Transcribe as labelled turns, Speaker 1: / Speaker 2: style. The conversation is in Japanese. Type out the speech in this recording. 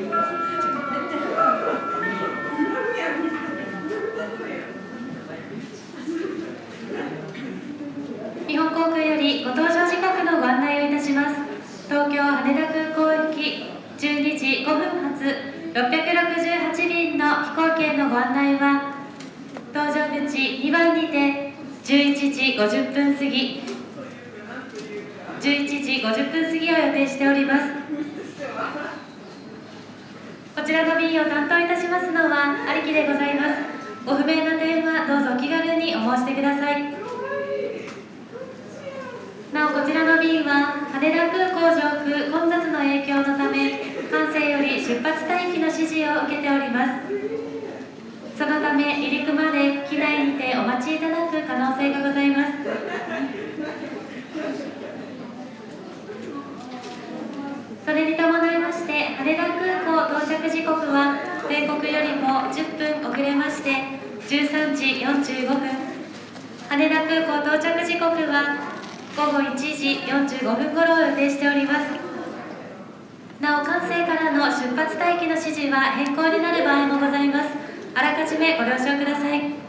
Speaker 1: 日本航空よりご搭乗時刻のご案内をいたします。東京羽田空港行き12時5分発668便の飛行機へのご案内は搭乗口2番にて11時50分過ぎ11時50分過ぎを予定しております。こちらの便を担当いたしますのは有木でございます。ご不明な点はどうぞお気軽にお申し出ください。なおこちらの便は羽田空港上空混雑の影響のため管制より出発待機の指示を受けております。そのため離陸まで機内にてお待ちいただく可能性がございます。それに伴いまして羽田空時刻は米国よりも10分遅れまして13時45分。羽田空港到着時刻は午後1時45分頃を予定しております。なお管制からの出発待機の指示は変更になる場合もございます。あらかじめご了承ください。